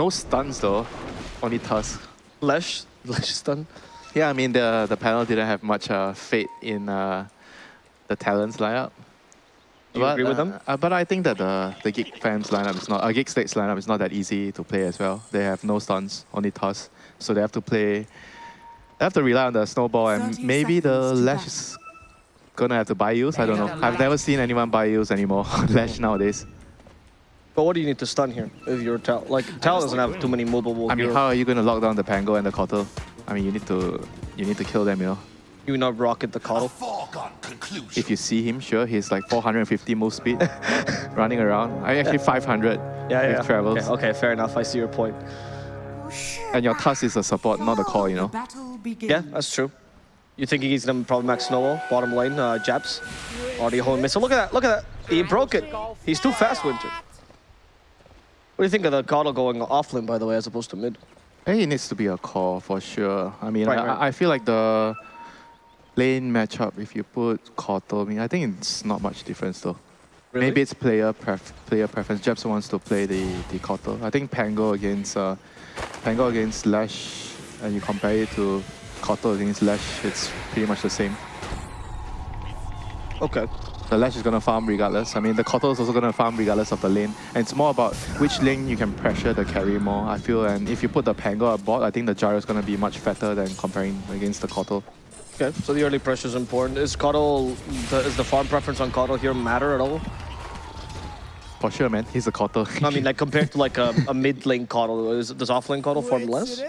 No stuns though, only Tusk. Lesh, Lesh stun. Yeah, I mean the the panel didn't have much uh, faith in uh, the Talon's lineup. Do you but, agree with uh, them? Uh, but I think that the the Geek fans lineup is not, uh, Geek Slate's lineup is not that easy to play as well. They have no stuns, only toss, so they have to play. They have to rely on the snowball, and maybe the Lash is gonna have to buy use. I don't know. I've never seen anyone buy use anymore. Lash nowadays. But what do you need to stun here if you're Tal? Like, Tal doesn't have too many movable I mean, heroes. how are you gonna lock down the Pango and the Kotal? I mean, you need to you need to kill them, you know. You not rocket the A foregone conclusion. If you see him, sure, he's like 450 move speed, running around. I actually 500 Yeah, with yeah. travels. Okay, okay, fair enough. I see your point. And your Tusk is a support, not a call, you know. Yeah, that's true. You think he's gonna probably max snowball, bottom lane, uh, Jabz? Already holding missile. Look at that, look at that. He broke it. He's too fast, Winter. What do you think of the Kotal going off lane, by the way, as opposed to mid? I think it needs to be a core for sure. I mean, Right, I, right. I feel like the lane matchup, if you put Kotal, I mean, I think it's not much difference though. Really? Maybe it's player pref player preference. Jabz wants to play the the Kotal. I think Pango against uh, Pango against Lash, and you compare it to Kotal against Lash, it's pretty much the same. Okay. The Lash is gonna farm regardless. I mean, the Kotal is also gonna farm regardless of the lane. And it's more about which lane you can pressure the carry more, I feel. And if you put the Pango aboard, I think the Gyro is gonna be much fatter than comparing against the Kotal. Okay, so the early pressure is important. Is Kotal, the, is the farm preference on Kotal here matter at all? For sure, man. He's a Kotal. I mean, like compared to like a, a mid lane Kotal, is, does off lane Kotal farm less?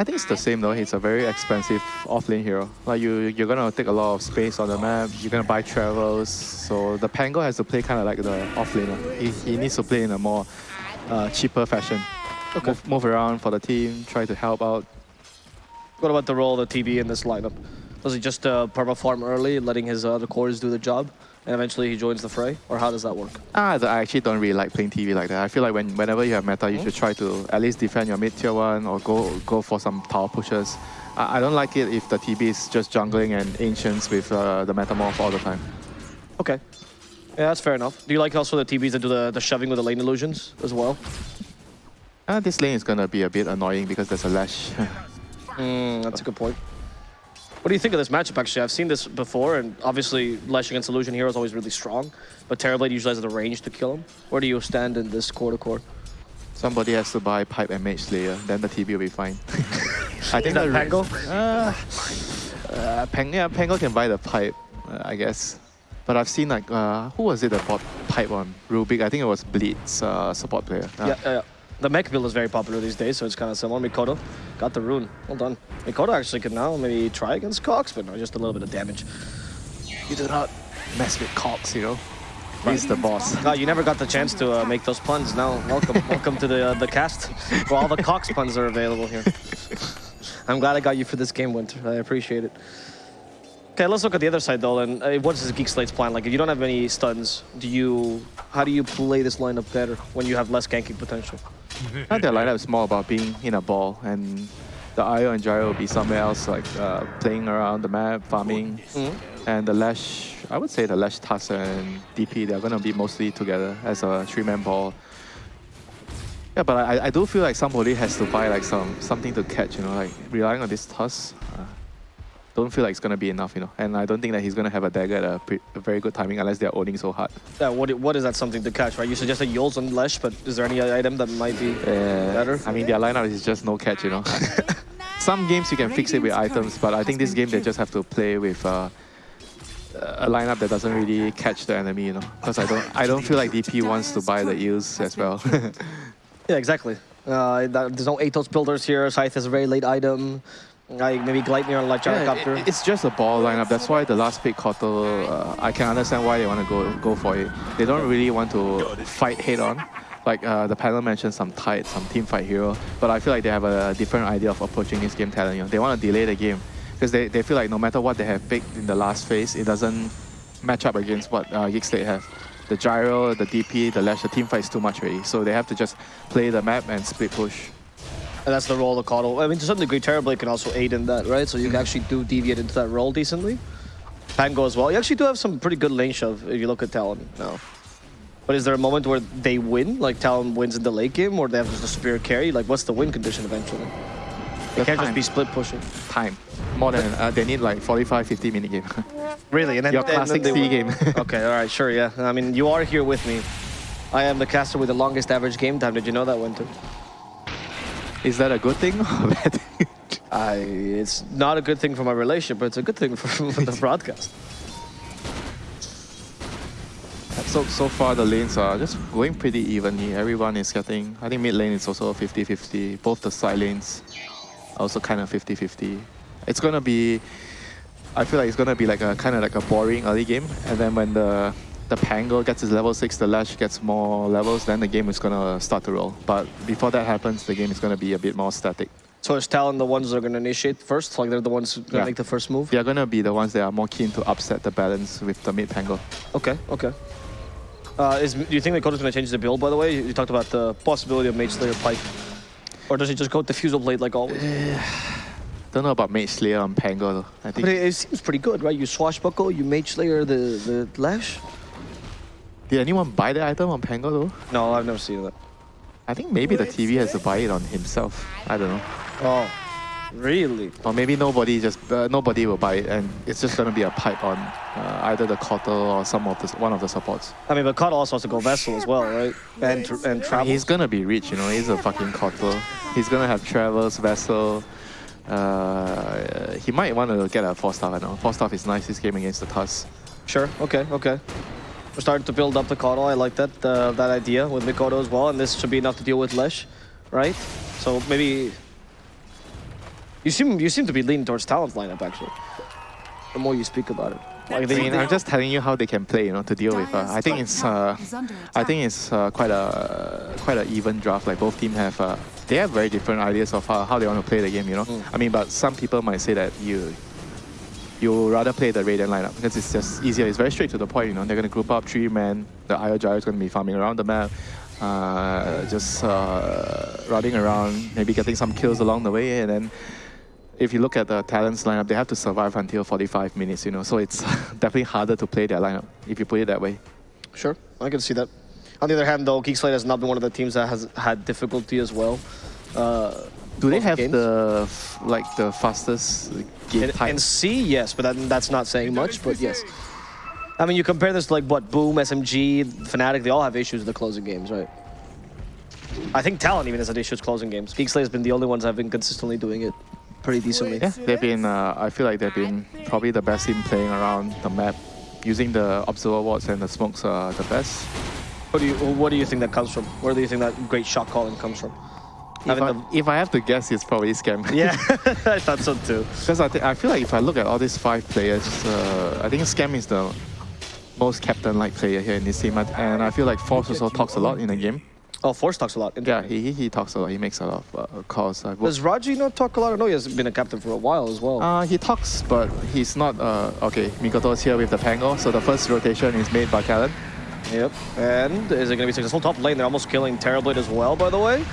I think it's the same though. He's a very expensive offlane hero. Like you, you're gonna take a lot of space on the map. You're gonna buy travels. So the Pango has to play kind of like the offlaner. He, he needs to play in a more uh, cheaper fashion. Move, move around for the team. Try to help out. What about the role of the TB in this lineup? Was he just uh, perma farm early, letting his other cores do the job, and eventually he joins the fray? Or how does that work? Ah, I actually don't really like playing TB like that. I feel like when whenever you have meta, you should try to at least defend your mid tier one or go go for some tower pushes. I, I don't like it if the TB is just jungling and ancients with uh, the metamorph all the time. Okay. Yeah, that's fair enough. Do you like also the TBs that do the, the shoving with the lane illusions as well? Uh, this lane is gonna be a bit annoying because there's a lash. Mm, that's a good point. What do you think of this matchup, actually? I've seen this before, and obviously Lash against Illusion Hero is always really strong, but Terrorblade usually has the range to kill him. Where do you stand in this core-to-core? Somebody has to buy pipe and mage slayer, then the TB will be fine. I think that the- Pango? Uh, uh, Pang, yeah, Pango can buy the pipe, uh, I guess. But I've seen like uh, who was it that bought pipe on Rubik? I think it was Bleed's uh, support player. Uh, Yeah, yeah, yeah. The mech build is very popular these days, so it's kind of similar. Mikoto got the rune. Well done. Mikoto actually could now maybe try against Cox, but no, just a little bit of damage. You do not mess with Cox, you know. He's the boss. No, you never got the chance to uh, make those puns. Now, welcome, welcome to the uh, the cast, where all the Cox puns are available here. I'm glad I got you for this game, Winter. I appreciate it. Okay, let's look at the other side though. And uh, what is Geek Slate's plan? Like, if you don't have any stuns, do you? How do you play this lineup better when you have less ganking potential? I think their lineup is more about being in a ball, and the Io and Gyro will be somewhere else, like uh, playing around the map, farming. And the Lash, I would say the Lash, Tusk, and DP, they're going to be mostly together as a three-man ball. Yeah, but I, I do feel like somebody has to buy like some something to catch, you know, like relying on this Tusk. Don't feel like it's going to be enough, you know. And I don't think that he's going to have a dagger at a, a very good timing unless they're owning so hard. Yeah, what, what is that something to catch, right? You suggested Euls and Lesh, but is there any item that might be better? I mean, their lineup is just no catch, you know. Some games you can fix it with items, but I think this game they just have to play with uh, a lineup that doesn't really catch the enemy, you know. Because I don't, I don't feel like DP wants to buy the eels as well. Yeah, exactly. Uh, that, there's no Atos builders here. Scythe is a very late item. Like maybe on like Yeah, Gyrocopter. it- it's just a ball lineup. That's why the last pick Kotal, uh, I can understand why they want to go go for it. They don't really want to fight head on. Like uh, the panel mentioned some tight, some team fight hero, but I feel like they have a different idea of approaching this game talent. You know? They want to delay the game because they, they feel like no matter what they have picked in the last phase, it doesn't match up against what uh, Geek Slate have. The gyro, the DP, the lash, the team fight is too much already. So they have to just play the map and split push. And that's the role of Kotal. I mean, to some degree, Terrorblade can also aid in that, right? So you can actually do deviate into that role decently. Pango as well. You actually do have some pretty good lane shove if you look at Talon now. But is there a moment where they win, like Talon wins in the late game, or they have just a superior carry? Like, what's the win condition eventually? They can't just be split pushing. Time. More than, uh, they need like 45, 50 minute game. Really? And then, Your then classic C win. game. okay, all right, sure, yeah. I mean, you are here with me. I am the caster with the longest average game time. Did you know that, Winter? Is that a good thing or a bad thing? I, it's not a good thing for my relationship, but it's a good thing for, for the broadcast. So so far the lanes are just going pretty evenly. Everyone is getting. I think mid lane is also 50-50. Both the side lanes are also kind of 50-50. It's gonna be. I feel like it's gonna be like a kind of like a boring early game, and then when the the Pango gets his level six, the Lash gets more levels, then the game is gonna start to roll. But before that happens, the game is gonna be a bit more static. So is Talon the ones that are going to initiate first? Like they're the ones going to Yeah. make the first move? They are gonna be the ones that are more keen to upset the balance with the mid Pango. Okay, okay. Uh, is, do you think Mikoto's going to change the build, by the way? You, you talked about the possibility of Mage Slayer Pike. Or does he just go Diffusal Blade like always? Don't know about Mage Slayer on Pango though. I think. But it, it seems pretty good, right? You Swashbuckle, you Mage Slayer the, the Lash? Did anyone buy the item on Pango though? No, I've never seen that. I think maybe the TB has to buy it on himself. I don't know. Oh, really? Or maybe nobody just uh, nobody will buy it, and it's just gonna be a pipe on uh, either the Kotal or some of the one of the supports. I mean, but Cut also has to go Vessel as well, right? And tr- and travel. He's gonna be rich, you know. He's a fucking Kotal. He's gonna have travels, vessel. Uh, he might want to get a Force Staff. I know Force Staff is nice this game against the Tusk. Sure. Okay. Okay. We're starting to build up the Kodo. I like that uh, that idea with Mikoto as well, and this should be enough to deal with Lesh, right? So maybe you seem you seem to be leaning towards Talon's lineup actually. The more you speak about it, like I they, mean, I'm just telling you how they can play, you know, to deal with. Uh, I think it's uh, I think it's uh, quite a quite an even draft. Like both teams have uh, they have very different ideas of how, how they want to play the game. You know, Mm. I mean, but some people might say that you you rather play the Radiant lineup because it's just easier. It's very straight to the point. You know, they're gonna group up three men. The Io Gyro is gonna be farming around the map. Uh, just uh, running around, maybe getting some kills along the way, and then if you look at the Talon's lineup, they have to survive until 45 minutes, you know. So it's definitely harder to play their lineup if you put it that way. sure, I can see that. On the other hand, though, Geekslate has not been one of the teams that has had difficulty as well. Uh, Do they have games. the like the fastest game In, time? in C, yes, but that, that's not saying much, but yes. I mean, you compare this to like what Boom, SMG, Fnatic, they all have issues with the closing games, right? I think Talon even has had issues closing games. Geekslate has been the only ones that have been consistently doing it pretty decently. yeah, they've been. Uh, I feel like they've been probably the best team playing around the map, using the observer wards and the smokes are the best. What do you What do you think that comes from? Where do you think that great shot calling comes from? If I, the- if I have to guess, it's probably scam. yeah, I thought so too. Because I, I feel like if I look at all these five players, uh, I think Scam is the most captain-like player here in this team, and- I feel like Force also talks a lot in the game. Oh, Force talks a lot. Yeah, he, he- he talks a lot. He makes a lot of uh, calls. I've Does Raji not talk a lot? I know he has been a captain for a while as well. Uh, he talks, but he's not. Uh, okay, Mikoto's here with the Pango, so the first rotation is made by Talon. Yep. And is it going to be successful? Top lane, they're almost killing Terrorblade as well, by the way.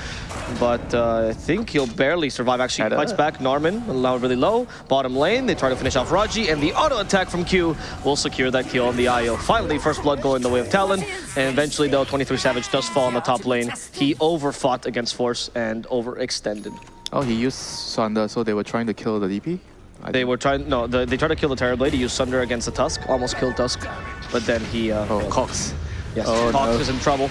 But uh, I think he'll barely survive. Actually, fights back Norman, now really low. Bottom lane, they try to finish off Raji, and the auto attack from Q will secure that kill on the IO. Finally, first blood going the way of Talon. And eventually, though, 23 Savage does fall on the top lane. He overfought against Force and overextended. Oh, he used Sunder, so they were trying to kill the DP. They were trying, no, the, they tried to kill the Terrorblade. He used Sunder against the Tusk, almost killed Tusk. But then he, uh, Oh. Cox. Yes, Oh, Cox no. is in trouble.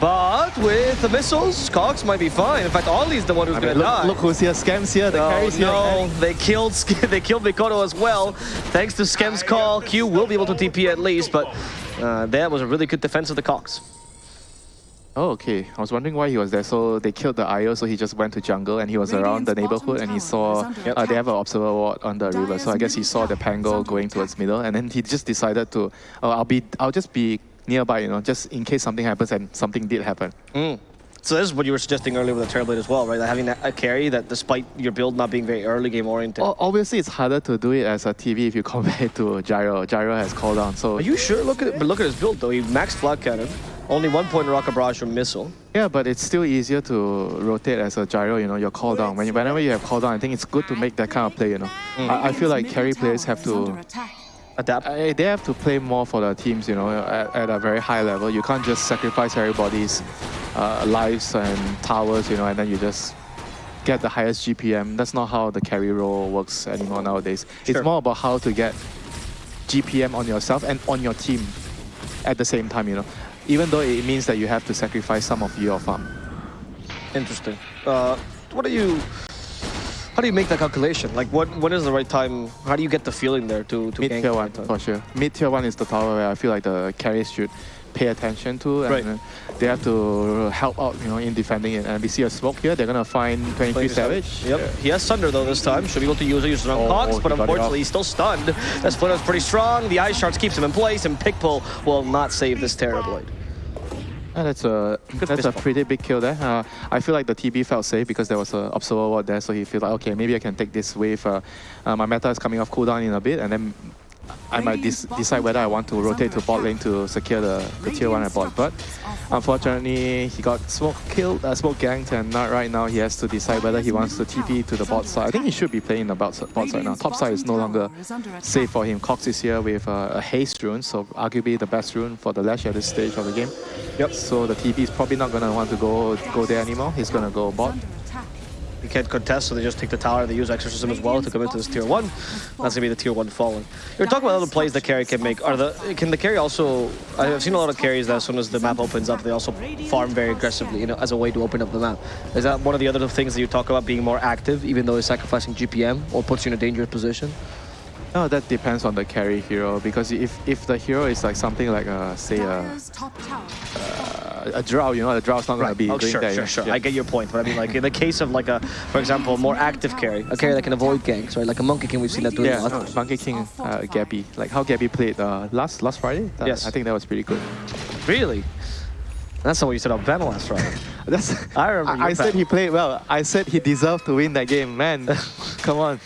But with the missiles, Cox might be fine. In fact, Ollie's the one who's I gonna look, die. look who's here. Scam's here. The no, carry's here. they killed they killed Mikoto as well. Thanks to Scam's call, Q will be able to TP at least, but uh, that was a really good defense of the Cox. Oh, okay. I was wondering why he was there. So they killed the IO, so he just went to jungle and he was around the neighborhood and he saw uh, they have an observer ward on the river. So I guess he saw the Pango going towards middle and then he just decided to, oh, I'll be, I'll just be nearby, you know, just in case something happens and something did happen. So this is what you were suggesting earlier with the Terrorblade as well, right? That having that, a carry that despite your build not being very early game oriented. O- Obviously, it's harder to do it as a TB if you compare it to Gyro. Gyro has called down, so Are you sure? Look at but look at his build though. He maxed Flak Cannon, only one point rocket barrage from missile. yeah. But it's still easier to rotate as a Gyro. You know, your call down. When you, whenever you have call down, I think it's good to make that kind of play. You know, hmm. I, I feel like carry players have to adapt. I, they have to play more for the teams, you know, at, at a very high level. You can't just sacrifice everybody's uh, lives and towers, you know, and then you just get the highest GPM. That's not how the carry role works anymore nowadays. Sure. It's more about how to get GPM on yourself and on your team at the same time, you know. Even though it means that you have to sacrifice some of your farm. Interesting. Uh, what are you? How do you make that calculation? Like, what what is the right time? How do you get the feeling there to to Mid gank tier one, time? for sure. Mid tier one is the tower where I feel like the carries should pay attention to, and Right. they have to help out, you know, in defending it. And we see a smoke here. They're gonna find 23 Twenty Savage. Yep. He has Sunder though this time. Should be able to use it. Uses around Oh, Cox, he but unfortunately he's still stunned. That split is pretty strong. The Ice Shards keeps him in place, and Pickpull will not save this Terrorblade. Yeah, that's a Good that's a bump. pretty big kill there. Uh, I feel like the TB felt safe because there was an observer ward there, so he feel like okay, maybe I can take this wave. Uh, uh, my meta is coming off cooldown in a bit, and then I might decide whether I want to rotate to bot lane to secure the, the tier one I bought. But unfortunately, he got smoke killed, uh, smoke ganked, and not right now he has to decide whether he wants to TP to the bot side. I think he should be playing the bot, bot side now. Top side is no longer safe for him. Cox is here with uh, a haste rune, so arguably the best rune for the Lash at this stage of the game. Yep. So the TP is probably not gonna want to go go there anymore. He's gonna go bot. He can't contest, so they just take the tower. They use Exorcism as well to come into this tier one. That's gonna be the tier one fallen. You're talking about other plays the carry can make. Are the can the carry also? I've seen a lot of carries that as soon as the map opens up, they also farm very aggressively, you know, as a way to open up the map. Is that one of the other things that you talk about being more active, even though it's sacrificing GPM or puts you in a dangerous position? No, that depends on the carry hero because if if the hero is like something like uh, say a, a drow, you know, the drow's not gonna be Oh, doing sure, that. sure, sure. Yeah. I get your point, but I mean, like in the case of like a, for example, more active carry, a carry that can avoid ganks, right? Like a Monkey King, we've seen that doing Yeah, a lot. no, Monkey King, uh, Gabby, like how Gabby played uh, last last Friday. That- Yes. I think that was pretty good. Really? That's not what you said on Ben last Friday. That's. I remember I, I said he played well. I said he deserved to win that game, man. Come on.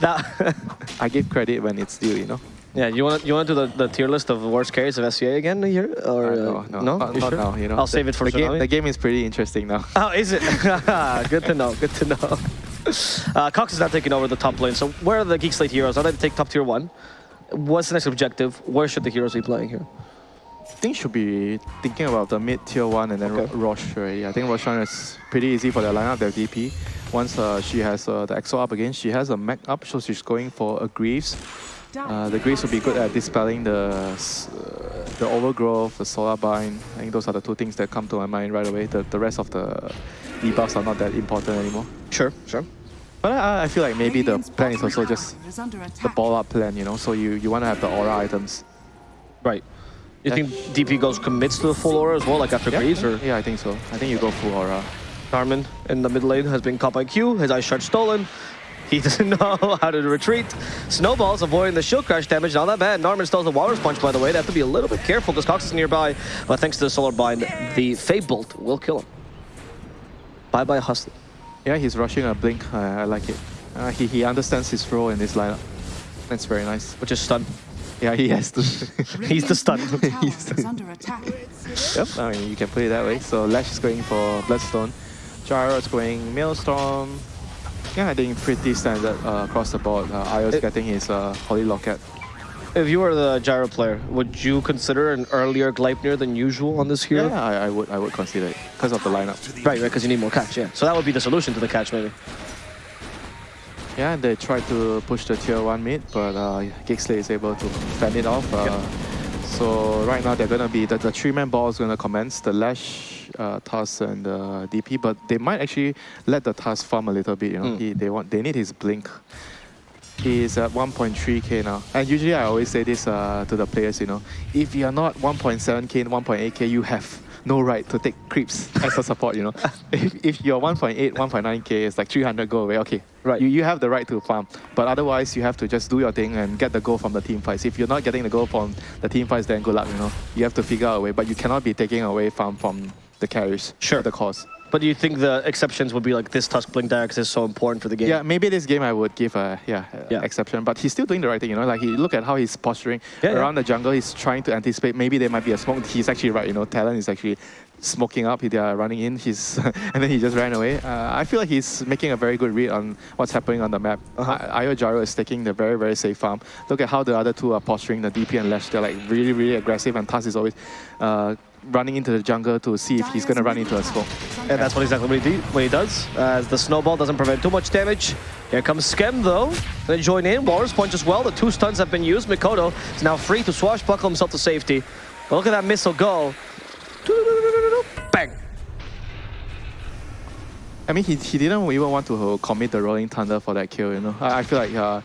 that, I give credit when it's due, you know. Yeah, you want you want to do the, the tier list of worst carries of SEA again here, or Uh, uh, no, no, not, You not sure? now. You know, I'll The- save it for the game. The game is pretty interesting now. Oh, is it? good to know. Good to know. Uh, Cox is now taking over the top lane. So where are the Geek Slate heroes? Now they take top tier one. What's the next objective? Where should the heroes be playing here? I think should be thinking about the mid tier one and then Okay. Ro- Roche already. I think Roshan is pretty easy for their lineup, their DP. Once uh, she has uh, the EXO up again, she has a mech up, so she's going for a Greaves. Uh, the Greaves will be good at dispelling the uh, the overgrowth, the solar bind. I think those are the two things that come to my mind right away. The, the rest of the debuffs are not that important anymore. Sure, sure. But I, I feel like maybe the plan is also just the ball up plan, you know. So you, you want to have the aura items. Right. You Yeah. think DP goes commits to the full aura as well, like after Greaves, or yeah, I think so. I think you go full aura. Carmen in the mid lane has been caught by Q, his ice shard stolen. He doesn't know how to retreat. Snowball's avoiding the shield crash damage, not that bad. Norman still has the Walrus Punch, by the way. They have to be a little bit careful because Cox is nearby. But thanks to the Solar Bind, the Fade Bolt will kill him. Bye-bye Hustler. Yeah, he's rushing a blink. I, I like it. Uh, he, he understands his role in this lineup. That's very nice. Which is stun. Yeah, he has to. He's the stun. is under attack. yep, I mean, you can play it that way. So Lash is going for Bloodstone. Gyro is going Maelstrom. Yeah, I think pretty standard uh, across the board. Uh, Io's It- getting his uh, Holy Locket. If you were the Gyro player, would you consider an earlier Gleipnir than usual on this hero? Yeah, I, I would I would consider it because of the lineup. Right, right, because you need more catch, yeah. So that would be the solution to the catch, maybe. Yeah, they tried to push the tier 1 mid, but uh, Geek Slate is able to fend it off. Uh, Yep. So right now they're going to be, the, the three-man ball is going to commence, the Lash, uh, Tusk and the DP, but they might actually let the Tusk farm a little bit, you know. Mm. He, they, want, they need his blink. He's at 1.3k now. And usually I always say this uh, to the players, you know, if you're not 1.7k and 1.8k, you have no right to take creeps as a support, you know. if, if you're 1.8, 1.9k, it's like 300 go away, okay. Right. You, you have the right to farm. But otherwise, you have to just do your thing and get the goal from the team fights. If you're not getting the goal from the team fights, then good luck, you know. You have to figure out a way, but you cannot be taking away farm from the carries. Sure. The cause. But do you think the exceptions would be like this Tusk Blink Direct is so important for the game? Yeah, maybe this game I would give a yeah, Yeah. exception, but he's still doing the right thing. You know, like he look at how he's posturing Yeah, yeah. around the jungle. He's trying to anticipate. Maybe there might be a smoke. He's actually right. You know, Talon is actually smoking up. They are running in. He's and then he just ran away. Uh, I feel like he's making a very good read on what's happening on the map. Uh-huh. Io Gyro is taking the very very safe farm. Look at how the other two are posturing. The DP and Lesh, they're like really really aggressive, and Tusk is always uh, running into the jungle to see if he's gonna run into a smoke. And that's what exactly what he, do, what he does. As the snowball doesn't prevent too much damage. Here comes Scam though. They join in. Walrus punch as well. The two stuns have been used. Mikoto is now free to swashbuckle himself to safety. But look at that missile go. Bang. I mean, he, he didn't even want to commit the Rolling Thunder for that kill, you know. I, I feel like uh,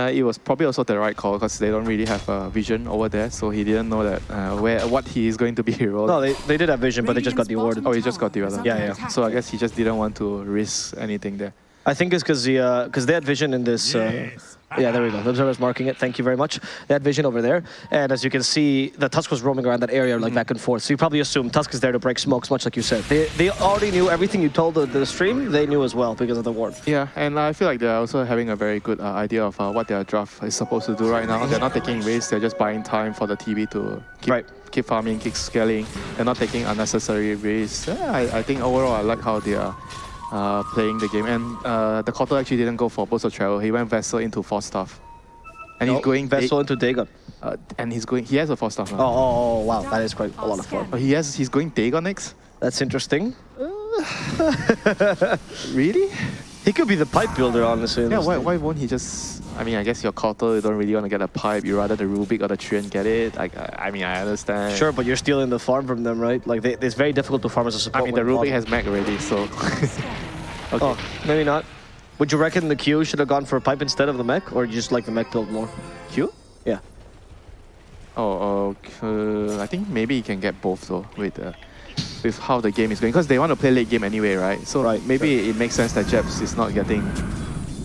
uh, it was probably also the right call because they don't really have a vision over there, so he didn't know that uh, where what he is going to be rolled. No, they, they did have vision, but they just got the awarded. Oh, he just got the other. Yeah, yeah. So I guess he just didn't want to risk anything there. I think it's because the because they had vision in this. Uh, yeah, there we go. The observer's marking it. Thank you very much. They had vision over there, and as you can see, the Tusk was roaming around that area like back and forth. So you probably assume Tusk is there to break smokes, much like you said. They they already knew everything you told the, the stream. They knew as well because of the ward. Yeah, and I feel like they're also having a very good uh, idea of uh, what their draft is supposed to do right now. They're not taking risks, they're just buying time for the TB to keep, Right. keep farming, keep scaling. They're not taking unnecessary risks. Yeah, I, I think overall I like how they are uh, playing the game. And uh, the Kotal actually didn't go for of Travel, he went Vessel into Force Staff. And he's going vessel into Dagon. uh, and he's going. He has a Force Staff now. Oh, oh, oh, wow, that is quite a lot of fun. Oh, he has. He's going Dagon next. That's interesting. Really? He could be the pipe builder, honestly. Yeah, why, thing. why won't he just... I mean, I guess your Kotal, you don't really want to get a pipe. You rather the Rubik or the Treant get it. Like, I, I mean, I understand. Sure, but you're stealing the farm from them, right? Like, they, it's very difficult to farm as a I support. mean, the Rubik has Mac already, so... okay. Oh, maybe not. Would you reckon the Q should have gone for a pipe instead of the mech, or you just like the mech build more? Q? Yeah. Oh, okay. I think maybe he can get both, though, with, uh, with how the game is going. Because they want to play late game anyway, right? So Right, maybe it makes sense that Jabz is not getting...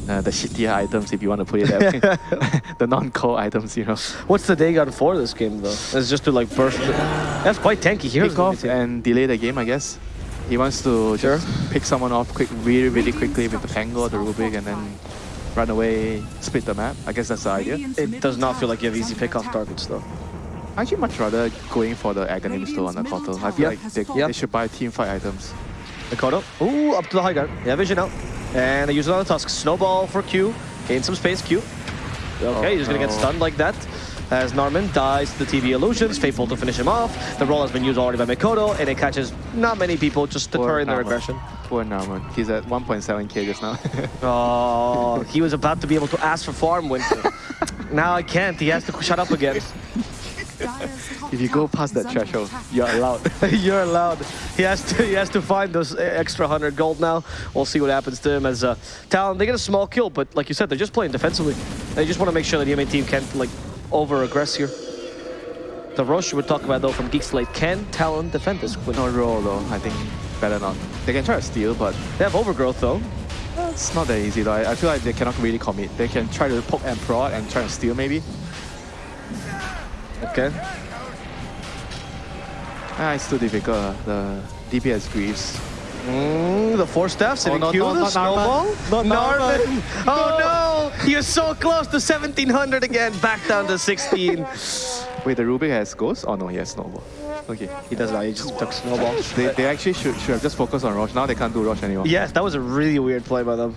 Uh, the shittier items, if you want to put it that way. the non-core items, you know. What's the Dagon for this game, though? It's just to like burst. it. That's quite tanky. here. pick off and delay the game, I guess. He wants to Sure. just pick someone off quick, really, really quickly with the Tango or the Rubik and then run away, split the map. I guess that's the idea. It does not feel like you have easy pick-off targets, though. I actually much rather going for the Aghanim store on the Kotal. I feel Yep. like they, Yep. they should buy team fight items. The Mikoto. Ooh, up to the high guard. Yeah, vision out. And they use another Tusk. Snowball for Q. Gain some space, Q. Okay, Oh, he's gonna get oh, stunned like that. As Narman dies to the TB illusions, Fade Bolt to finish him off. The roll has been used already by Mikoto, and it catches not many people, just deterring their Narman. aggression. Poor Narman. He's at 1.7k just now. Oh, he was about to be able to ask for farm winter. now I can't. He has to shut up again. if you go past that threshold, you're allowed. You're allowed. He has to. He has to find those extra hundred gold now. We'll see what happens to him as uh, Talon. They get a small kill, but like you said, they're just playing defensively. They just want to make sure that the EMA team can't like over aggress here. The Roche we're talking about though from Geek Slate. Can Talon defend this? Win? no roll though, I think better not. They can try to steal, but They have overgrowth though. it's not that easy though. I, I feel like they cannot really commit. They can try to poke and prod and try to steal maybe. Okay. Ah, it's too difficult. uh, The DPS Greaves. Mm, the Force Staff sitting no, Q, no, the not snowball. Narman. Not Narman. Narman. Oh no! You're so close to 1700 again. Back down to 16. Wait, the Rubik has ghost? Oh no, he has snowball. Okay. he does not. He just took snowball. They, they actually should, should have just focused on Roche. Now they can't do Roche anymore. Yes, that was a really weird play by them.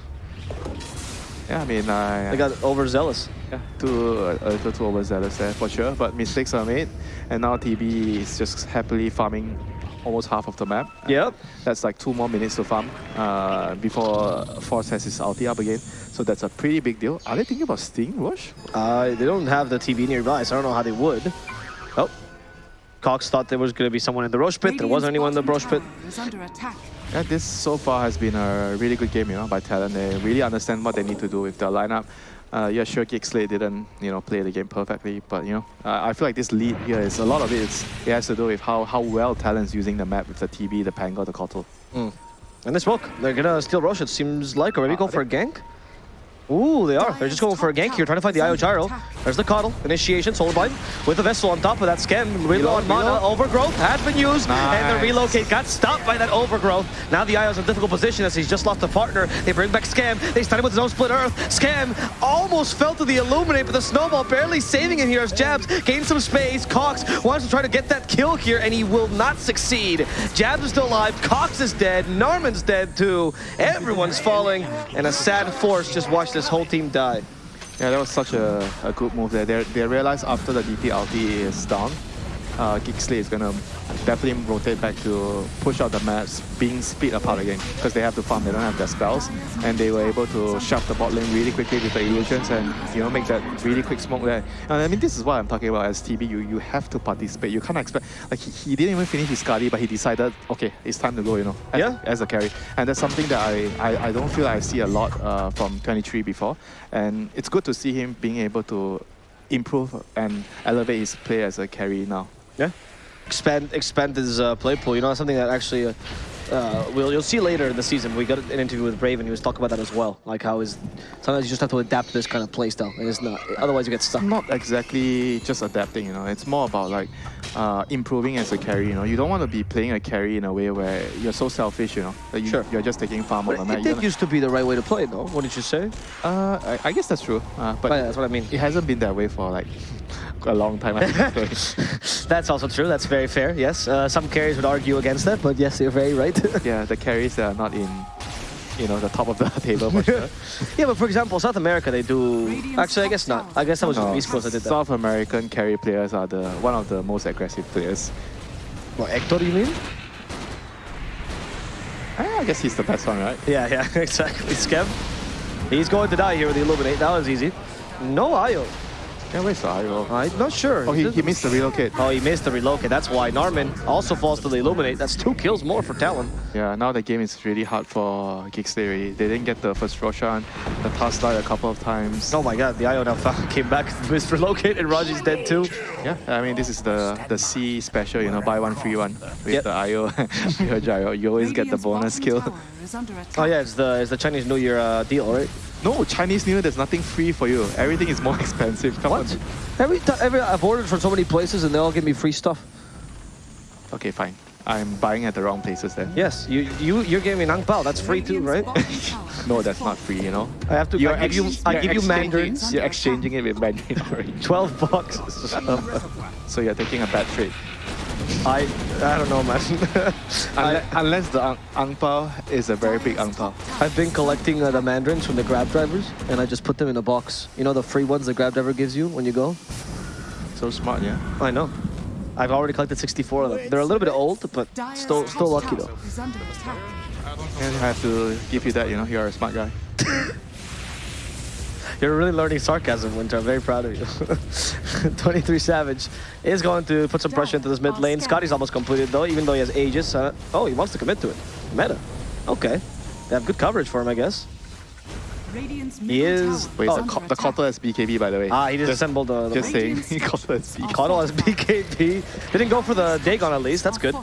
Yeah, I mean, I, They got overzealous. Yeah, too, uh, a little too overzealous there for sure. But mistakes are made. And now TB is just happily farming almost half of the map. Yep. That's like two more minutes to farm uh, before Force has his ulti up again. So that's a pretty big deal. Are they thinking about Sting Roche? Uh, they don't have the TB nearby, so I don't know how they would. Oh. Cox thought there was going to be someone in the Roche pit. There wasn't anyone in the Roche pit. Is under attack. Yeah, this so far has been a really good game, you know, by Talon. They really understand what they need to do with their lineup. Uh, yeah, sure, Slate didn't, you know, play the game perfectly, but you know, uh, I feel like this lead here is a lot of it. Is, it has to do with how how well Talon's using the map with the TB, the Pango, the Kotal. And they smoke. They're going to steal Roche, it seems like, or maybe Uh, go for a gank. Ooh, they are. They're just going for a gank here, trying to find the Io Gyro. There's the Kotal. Initiation, Soul Bind. With the Vessel on top of that Scam. Reload on mana. reload. Overgrowth has been used. And the relocate got stopped by that Overgrowth. Now the Io's in a difficult position as he's just lost a partner. They bring back Scam. They stun him with his own Split Earth. Scam almost fell to the Illuminate, but the Snowball barely saving him here as Jabz gains some space. Cox wants to try to get that kill here, and he will not succeed. Jabz is still alive. Cox is dead. Norman's dead too. Everyone's falling. And a sad force just watched this whole team die. Yeah, that was such a, a good move there. They, they realized after the DP ulti is down, uh, Geek Slate is gonna definitely rotate back to push out the maps, being split apart again because they have to farm. They don't have their spells, and they were able to shove the bot lane really quickly with the illusions and you know make that really quick smoke there. And I mean, this is what I'm talking about as TB. You you have to participate. You can't expect like he, he didn't even finish his Skadi, but he decided okay, it's time to go. You know, as, Yeah. as a carry, and that's something that I I, I don't feel I see a lot uh, from 23 before, and it's good to see him being able to improve and elevate his play as a carry now. Yeah. Expand expand his uh, play pool. You know, something that actually uh, uh, we'll you'll see later in the season. We got an interview with Brave, and he was talking about that as well. Like how is sometimes you just have to adapt to this kind of play style, and it's not. Otherwise, you get stuck. Not exactly just adapting, you know. It's more about like uh, improving as a carry. You know, you don't want to be playing a carry in a way where you're so selfish. You know, that you, Sure. you're just taking farm But on the it, map. it did used to be the right way to play, though. What did you say? uh, I, I guess that's true. Uh, but But yeah, that's what I mean. it hasn't been that way for like a long time. I think. So, That's also true. That's very fair. Yes, uh, some carriers would argue against that, but yes, you're very right. yeah, the carries that are not in, you know, the top of the table for sure. yeah, but for example, South America, they do. Actually, I guess not. I guess that was No, just East Coast that did that. South American carry players are the one of the most aggressive players. What, Hector, you mean? I guess he's the best one, right? Yeah, yeah, exactly. Skev. He's going to die here with the Illuminate. That was easy. No Io. Yeah, where's the IO? I'm not sure. Oh, he, he missed the relocate. Oh, he missed the relocate. That's why Narman also falls to the Illuminate. That's two kills more for Talon. Yeah, now the game is really hard for Geek Slate already. They didn't get the first Roshan. The Tusk died a couple of times. Oh my god, the Io now found, came back, missed relocate, and Raji's dead too. Yeah, I mean, this is the the C special, you know, buy one, free one. With Yep. the IO, gyro, you always get the bonus kill. Oh yeah, it's the it's the Chinese New Year uh, deal, right? No, Chinese New Year, there's nothing free for you. Everything is more expensive. Come What? on. Every time, every I've ordered from so many places and they all give me free stuff. Okay, fine. I'm buying at the wrong places then. Yes, you you you're giving me Nang Pao. That's free too, right? No, that's not free, you know. I have to. You're I give you ex- I you're give you exchanging- mandarins. You're exchanging it with Mandarin orange. Twelve bucks. So you're taking a bad trade. I I don't know, man. Unless, unless the ang, ang pao is a very big ang pao. I've been collecting uh, the mandarins from the grab drivers, and I just put them in a box. You know the free ones the grab driver gives you when you go. So smart, yeah. I know. I've already collected 64 of them. They're a little bit old, but still still lucky though. And I have to give you that, you know, you're a smart guy. You're really learning sarcasm, Winter. I'm very proud of you. 23 Savage is going to put some pressure into this mid lane. Skadi's almost completed though, even though he has Aegis. Uh, oh, he wants to commit to it. Meta. Okay. They have good coverage for him, I guess. He is- Wait, Oh. the, co- the Kotal is BKB, by the way. Ah, he disassembled the, the Just saying, he Kotal is BKB. Kotal as BKB. Didn't go for the Dagon at least. That's good.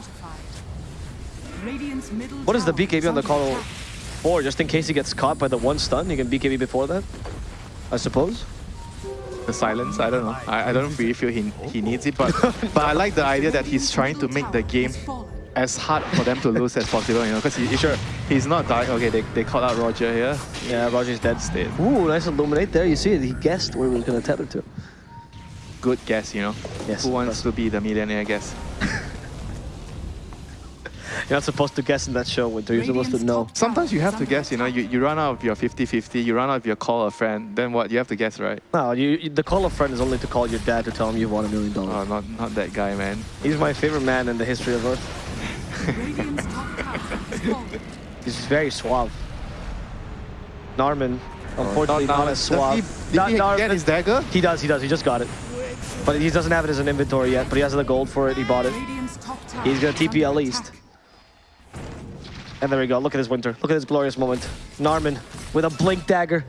What is the BKB on the Kotal for? Just in case he gets caught by the one stun, he can BKB before that? I suppose. The silence, I don't know. I, I don't really feel he, he needs it, but but I like the idea that he's trying to make the game as hard for them to lose as possible, you know, because he, sure, he's not dying. Okay, they, they called out Roger here. Yeah, Roger's dead. Dead. Ooh, nice illuminate there. You see it. He guessed where he was going to tether to. Good guess, you know. Yes, Who wants to be the millionaire guess? You're not supposed to guess in that show, Winter. You're supposed to know. Sometimes you have to guess, you know, you, you run out of your 50-50, you run out of your call a friend, then what? You have to guess, right? No, you, you- the call a friend is only to call your dad to tell him you've won a million dollars. Oh, not, not that guy, man. He's my favorite man in the history of Earth. He's very suave. Narman, oh, unfortunately, Not- not, not- as does he- suave. Did Not- he Nar- get his dagger? He does, he does. He just got it. But he doesn't have it as an inventory yet, but he has the gold for it. He bought it. He's gonna TP at least. And there we go. Look at this winter. Look at this glorious moment. Narman with a blink dagger.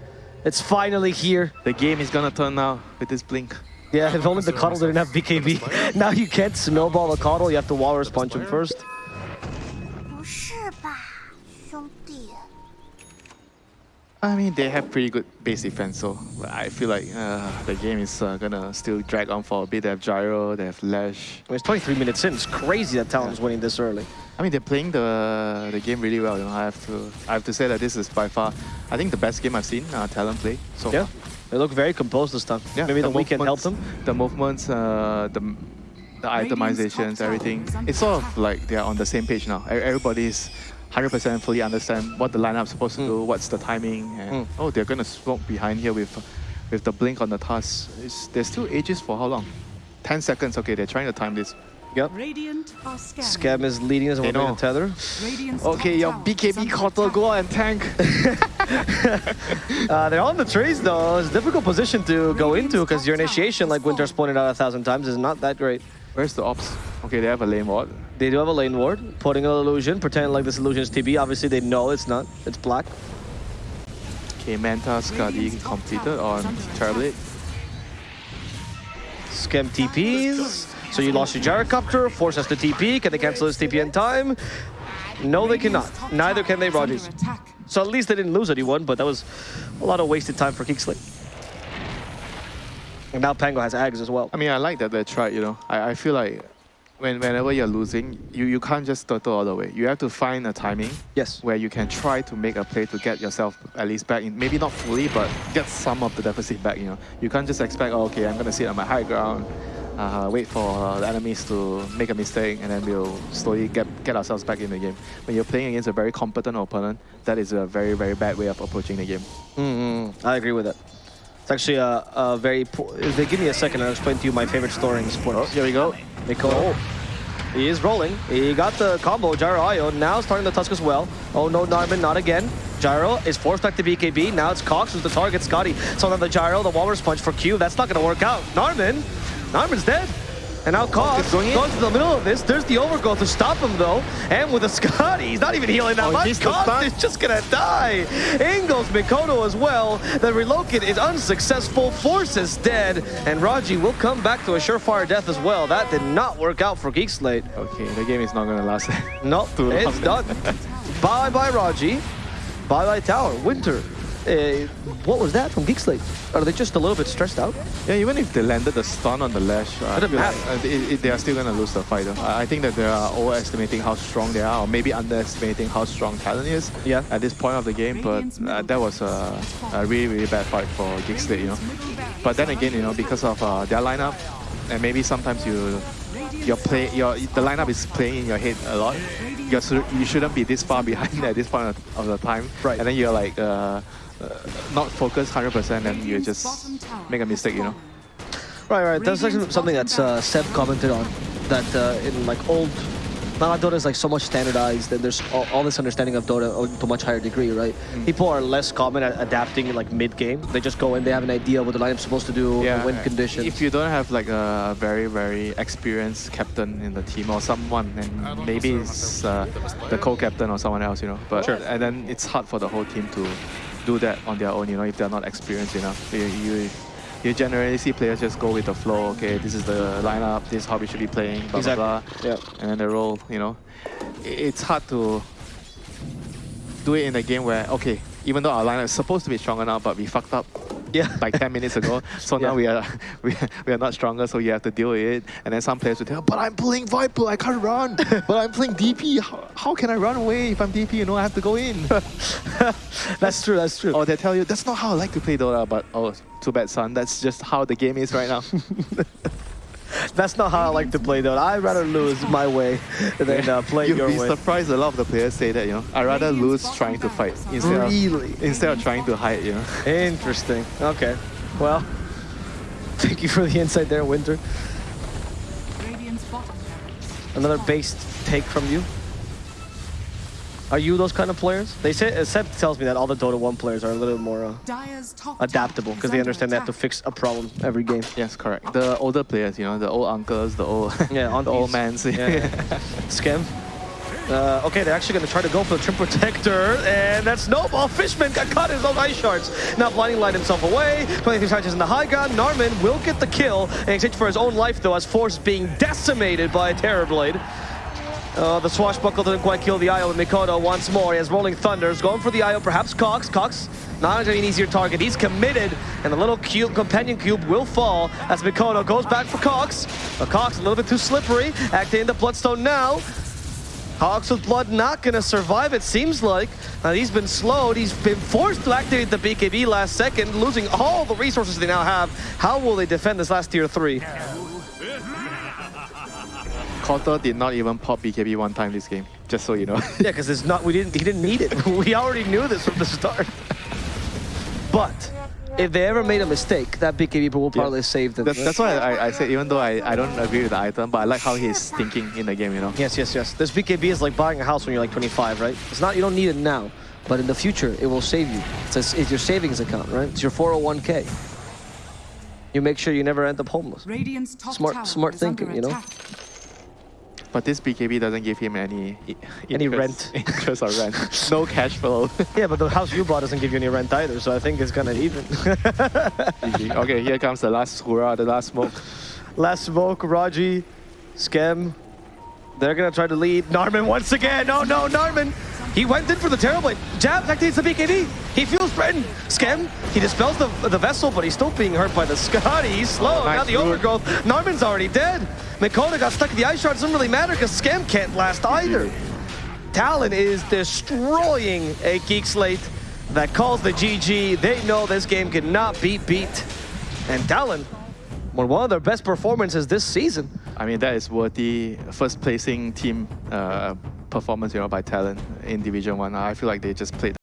It's finally here. The game is gonna turn now with this blink. Yeah, if only the Kotal didn't have BKB. now you can't snowball the Kotal, you have to Walrus Punch him first. I mean, they have pretty good base defense, so I feel like uh, the game is uh, gonna still drag on for a bit. They have Gyro, they have Lash. It's 23 minutes in, it's crazy that Talon's yeah. winning this early. I mean, they're playing the the game really well. You know, I have to I have to say that this is by far, I think the best game I've seen uh, Talon play so Yeah, far. they look very composed this time. Yeah, Maybe the, weekend helped them. The movements, uh, the the itemizations, everything. It's sort of like they're on the same page now. Everybody's 100% fully understand what the lineup's supposed to do, what's the timing, and Mm. oh, they're gonna smoke behind here with with the blink on the Tusk. It's, there's still ages for how long? 10 seconds. Okay, they're trying to time this. Yep. Radiant are scanning. Scam is leading us They on know. the tether. Radiant's Okay, top your BKB under quarter, attack. go and tank. Uh, they're on the trees though. It's a difficult position to go into because your initiation, like Winter's pointed out a thousand times, is not that great. Where's the ops? Okay, they have a lane ward. They do have a lane ward, putting an illusion, pretending like this illusion is TB. Obviously, they know it's not. It's black. Okay, Manta Skadi completed on Terrorblade. Scam TPs. So you lost your gyrocopter, force us to TP. Can they cancel this TP in time? No, they cannot. Neither can they Rogers. So at least they didn't lose anyone, but that was a lot of wasted time for Geekslate. And now Pango has Ags as well. I mean, I like that they tried, you know. I, I feel like when, whenever you're losing, you, you can't just turtle all the way. You have to find a timing Yes. where you can try to make a play to get yourself at least back in, maybe not fully, but get some of the deficit back, you know. You can't just expect, oh, okay, I'm going to sit on my high ground, uh, wait for uh, the enemies to make a mistake, and then we'll slowly get, get ourselves back in the game. When you're playing against a very competent opponent, that is a very, very bad way of approaching the game. Mm-hmm. I agree with that. It's actually a, a very poor... If they give me a second, I'll explain to you my favorite story in sports. Oh, Here we go. Miko. He is rolling. He got the combo, Gyro Io. Now starting the Tusk as well. Oh no, Narman, not again. Gyro is forced back to BKB. Now it's Cox who's the target. Skadi. So now the Gyro, the Walrus Punch for Q. That's not going to work out. Narman. Narman's dead. And now is going goes to the middle of this. There's the overgrowth to stop him though. And with the Skadi, he's not even healing that Oh, much. he's the Cox stun. is just gonna die. In goes Mikoto as well. The relocate is unsuccessful. Force is dead. And Raji will come back to a surefire death as well. That did not work out for Geek Slate. Okay, the game is not going to last. Nope, Too long. it's done. bye bye Raji. Bye bye Tower. Winter. Uh, what was that from Geek Slate? Are they just a little bit stressed out? Yeah, even if they landed the stun on the Lash, uh, I feel like, uh, it- it- they are still going to lose the fight. though. I I think that they are overestimating how strong they are, or maybe underestimating how strong Talon is Yeah. at this point of the game. But uh, that was a, a really, really bad fight for Geek Slate, you know. But then again, you know, because of uh, their lineup, and maybe sometimes you your play your the lineup is playing in your head a lot. You're, you shouldn't be this far behind at this point of, of the time. Right. And then you're like uh, uh, not focused 100%, and you just make a mistake, you know. Right, right. That's actually something that uh, Seb commented on. That uh, in like old, now Dota is like so much standardized, and there's all, all this understanding of Dota to a much higher degree, right? Mm. People are less common at adapting like mid game. They just go in, they have an idea what the lineup's supposed to do, the win conditions. If you don't have like a very, very experienced captain in the team or someone, and maybe it's uh, the co-captain or someone else, you know. But Sure. and then it's hard for the whole team to do that on their own, you know, if they're not experienced enough. You, you, you generally see players just go with the flow. Okay, this is the lineup. This is how we should be playing. Blah Exactly. blah blah. Yeah. And then they roll. You know, it's hard to do it in a game where okay, even though our lineup is supposed to be stronger now, but we fucked up yeah. like 10 minutes ago. So Yeah. now we are, we we are not stronger, so you have to deal with it. And then some players will tell, but I'm playing Viper, I can't run. but I'm playing DP. How, how can I run away if I'm DP? You know, I have to go in. that's true. That's true. or they tell you, that's not how I like to play Dota. But oh, too bad, son. That's just how the game is right now. That's not how I like to play though. I'd rather lose my way than uh, play You'd your be surprised a lot of the players say that, you know. I'd rather lose trying to fight instead of, instead of trying to hide, you know. Interesting. Okay. Well, thank you for the insight there, Winter. Radiant's bottom barracks. Another based take from you. Are you those kind of players? They say Seb tells me that all the Dota 1 players are a little more uh, adaptable because they under understand they have to fix a problem every game. Yes, correct. The older players, you know, the old uncles, the old, Yeah, the old mans. Yeah, yeah. Scam. Uh, okay, they're actually going to try to go for the Treant Protector, and that's Snowball. Fishman got caught in those ice shards. Now Blinding Light himself away. 23 charges in the high ground. Narman will get the kill in exchange for his own life, though, as Force being decimated by a Terror Blade. Uh, the swashbuckle didn't quite kill the IO, and Mikoto once more. He has Rolling Thunders going for the IO, perhaps Cox. Cox, not an easier target. He's committed, and the little cube, companion cube will fall as Mikoto goes back for Cox. But Cox a little bit too slippery, activating the Bloodstone now. Cox with Blood not gonna survive, it seems like. Uh, he's been slowed, he's been forced to activate the BKB last second, losing all the resources they now have. How will they defend this last tier 3? Kotal did not even pop BKB one time this game, just so you know. Yeah, because it's not. We didn't. He didn't need it. we already knew this from the start. but if they ever made a mistake, that BKB will probably save them. that's, that's why I, I said, even though I, I don't agree with the item, but I like how he's thinking in the game, you know. Yes, yes, yes. This BKB is like buying a house when you're like 25, right? It's not. You don't need it now, but in the future, it will save you. It's, a, it's your savings account, right? It's your 401k. You make sure you never end up homeless. Radiant's top Smart- smart is thinking, you know? But this BKB doesn't give him any Any interest- rent. interest or rent. no cash flow. Yeah, but the house you bought doesn't give you any rent either, so I think it's gonna even. Okay, here comes the last hurrah, the last smoke. Last smoke, Raji, Scam. They're gonna try to lead. Narman once again. No, no, Narman. He went in for the Terrorblade. Jab activates the BKB. He feels threatened. Scam, he dispels the, the vessel, but he's still being hurt by the Skadi. He's oh, slow. Oh, nice now the root. overgrowth. Narman's already dead. Mikoto got stuck in the ice shard. Doesn't really matter because Scam can't last either. Talon is destroying a Geek Slate that calls the GG. They know this game cannot be beat. And Talon, one of their best performances this season. I mean, that is worthy first placing team uh, performance, you know, by Talon in Division 1. I feel like they just played